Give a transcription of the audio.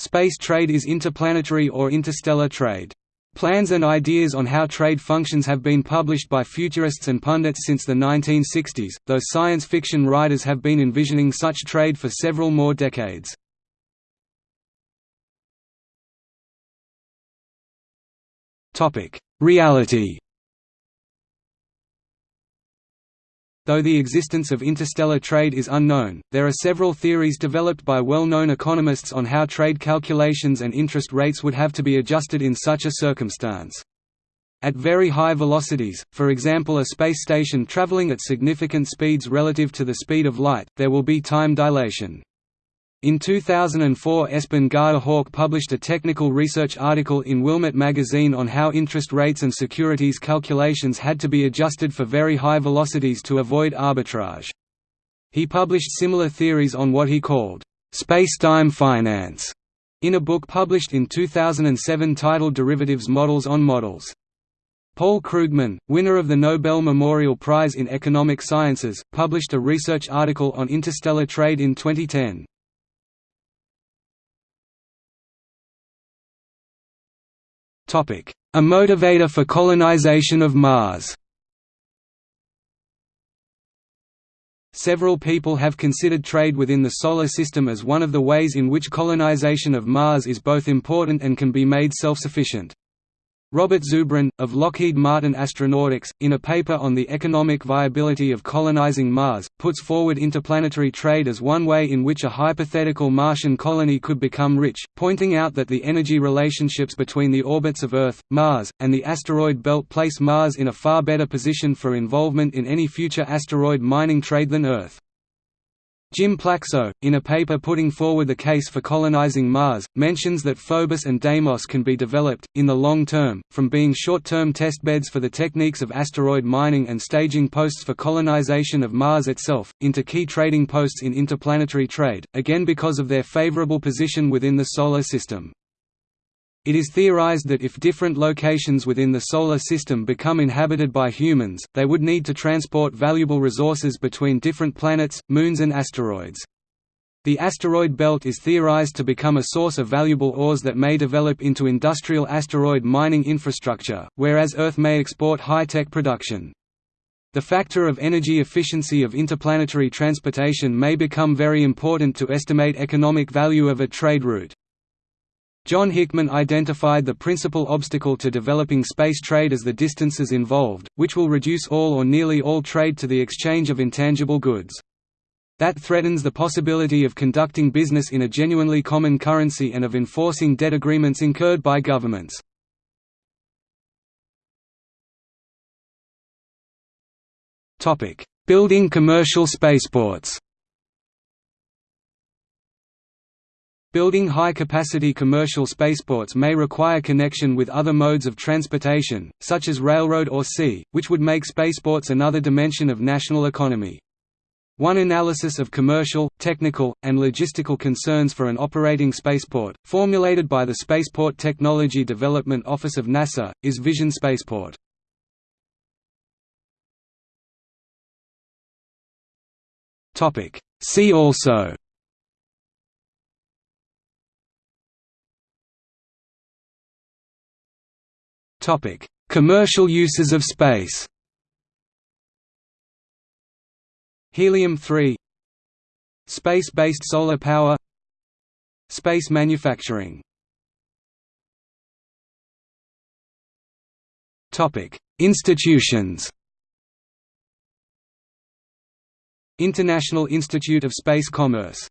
Space trade is interplanetary or interstellar trade. Plans and ideas on how trade functions have been published by futurists and pundits since the 1960s, though science fiction writers have been envisioning such trade for several more decades. Reality Though the existence of interstellar trade is unknown, there are several theories developed by well-known economists on how trade calculations and interest rates would have to be adjusted in such a circumstance. At very high velocities, for example a space station traveling at significant speeds relative to the speed of light, there will be time dilation. In 2004 Espen Haug published a technical research article in Wilmott magazine on how interest rates and securities calculations had to be adjusted for very high velocities to avoid arbitrage. He published similar theories on what he called, "...space-time finance", in a book published in 2007 titled Derivatives Models on Models. Paul Krugman, winner of the Nobel Memorial Prize in Economic Sciences, published a research article on interstellar trade in 2010. A motivator for colonization of Mars Several people have considered trade within the Solar System as one of the ways in which colonization of Mars is both important and can be made self-sufficient. Robert Zubrin, of Lockheed Martin Astronautics, in a paper on the economic viability of colonizing Mars, puts forward interplanetary trade as one way in which a hypothetical Martian colony could become rich, pointing out that the energy relationships between the orbits of Earth, Mars, and the asteroid belt place Mars in a far better position for involvement in any future asteroid mining trade than Earth. Jim Plaxco, in a paper putting forward the case for colonizing Mars, mentions that Phobos and Deimos can be developed, in the long term, from being short-term testbeds for the techniques of asteroid mining and staging posts for colonization of Mars itself, into key trading posts in interplanetary trade, again because of their favorable position within the Solar System. It is theorized that if different locations within the Solar System become inhabited by humans, they would need to transport valuable resources between different planets, moons and asteroids. The asteroid belt is theorized to become a source of valuable ores that may develop into industrial asteroid mining infrastructure, whereas Earth may export high-tech production. The factor of energy efficiency of interplanetary transportation may become very important to estimate economic value of a trade route. John Hickman identified the principal obstacle to developing space trade as the distances involved, which will reduce all or nearly all trade to the exchange of intangible goods. That threatens the possibility of conducting business in a genuinely common currency and of enforcing debt agreements incurred by governments. Building commercial spaceports Building high-capacity commercial spaceports may require connection with other modes of transportation, such as railroad or sea, which would make spaceports another dimension of national economy. One analysis of commercial, technical, and logistical concerns for an operating spaceport, formulated by the Spaceport Technology Development Office of NASA, is Vision Spaceport. See also Topic: Commercial uses of space. Helium-3 Space-based solar power. Space manufacturing. Institutions. International Institute of Space Commerce